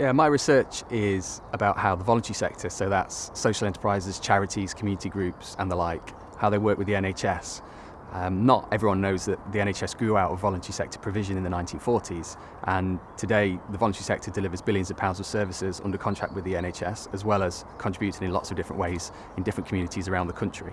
Yeah, my research is about how the voluntary sector, so that's social enterprises, charities, community groups and the like, how they work with the NHS. Um, not everyone knows that the NHS grew out of voluntary sector provision in the 1940s and today the voluntary sector delivers billions of pounds of services under contract with the NHS as well as contributing in lots of different ways in different communities around the country.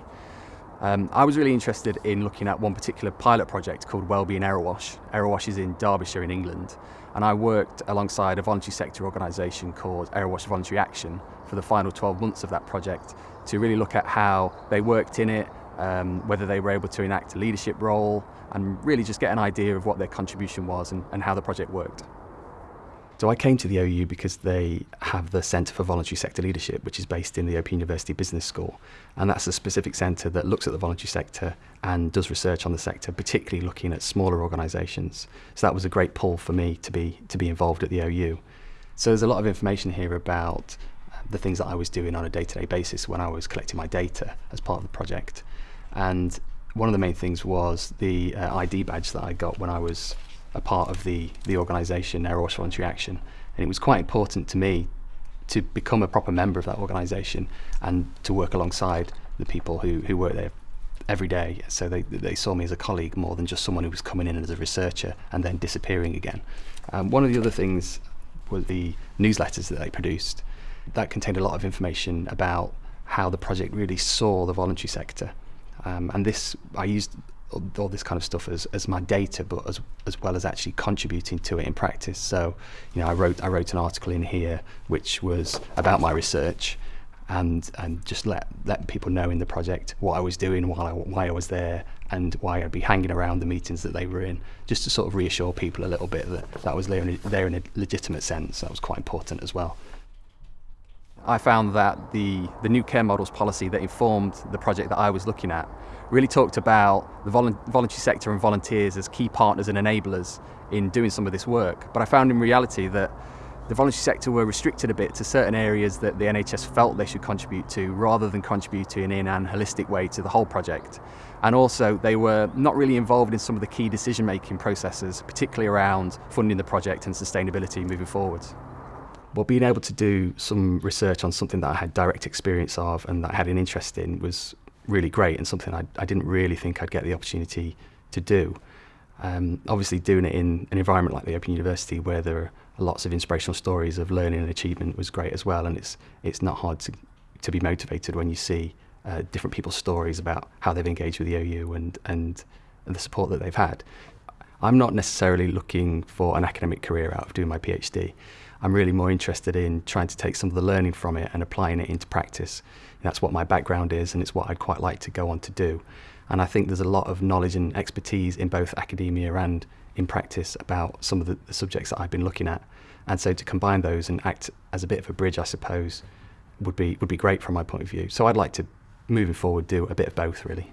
Um, I was really interested in looking at one particular pilot project called Wellbeing Erewash. Erewash is in Derbyshire in England and I worked alongside a voluntary sector organisation called Erewash Voluntary Action for the final 12 months of that project to really look at how they worked in it, um, whether they were able to enact a leadership role and really just get an idea of what their contribution was and, and how the project worked. So I came to the OU because they have the Centre for Voluntary Sector Leadership, which is based in the Open University Business School. And that's a specific centre that looks at the voluntary sector and does research on the sector, particularly looking at smaller organisations. So that was a great pull for me to be, to be involved at the OU. So there's a lot of information here about the things that I was doing on a day-to-day -day basis when I was collecting my data as part of the project. And one of the main things was the uh, ID badge that I got when I was a part of the, the organisation, Erewash Voluntary Action. And it was quite important to me to become a proper member of that organisation and to work alongside the people who, who work there every day. So they, they saw me as a colleague more than just someone who was coming in as a researcher and then disappearing again. Um, one of the other things was the newsletters that they produced. That contained a lot of information about how the project really saw the voluntary sector. Um, and this, I used all this kind of stuff as, as my data, but as, as well as actually contributing to it in practice. So, you know, I wrote, I wrote an article in here which was about my research and, and just let, let people know in the project what I was doing, while I, why I was there, and why I'd be hanging around the meetings that they were in, just to sort of reassure people a little bit that, that was there in a, there in a legitimate sense. That was quite important as well. I found that the, the new care models policy that informed the project that I was looking at really talked about the voluntary sector and volunteers as key partners and enablers in doing some of this work. But I found in reality that the voluntary sector were restricted a bit to certain areas that the NHS felt they should contribute to rather than contributing in an holistic way to the whole project. And also they were not really involved in some of the key decision making processes, particularly around funding the project and sustainability moving forwards. Well, being able to do some research on something that I had direct experience of and that I had an interest in was really great and something I, I didn't really think I'd get the opportunity to do. Um, obviously, doing it in an environment like the Open University where there are lots of inspirational stories of learning and achievement was great as well. And it's, it's not hard to, to be motivated when you see uh, different people's stories about how they've engaged with the OU and, and, and the support that they've had. I'm not necessarily looking for an academic career out of doing my PhD. I'm really more interested in trying to take some of the learning from it and applying it into practice. That's what my background is and it's what I'd quite like to go on to do. And I think there's a lot of knowledge and expertise in both academia and in practice about some of the, the subjects that I've been looking at. And so to combine those and act as a bit of a bridge, I suppose, would be, would be great from my point of view. So I'd like to, moving forward, do a bit of both really.